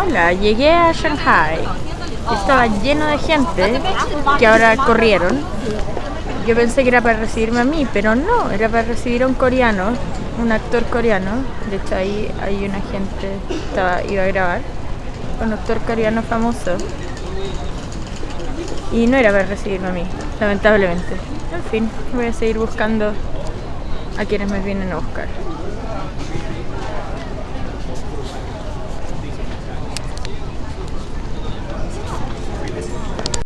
Hola, llegué a Shanghai. Estaba lleno de gente que ahora corrieron. Yo pensé que era para recibirme a mí, pero no, era para recibir a un coreano, un actor coreano. De hecho, ahí hay una gente estaba, iba a grabar. Un actor coreano famoso. Y no era para recibirme a mí, lamentablemente. En fin, voy a seguir buscando a quienes me vienen a buscar.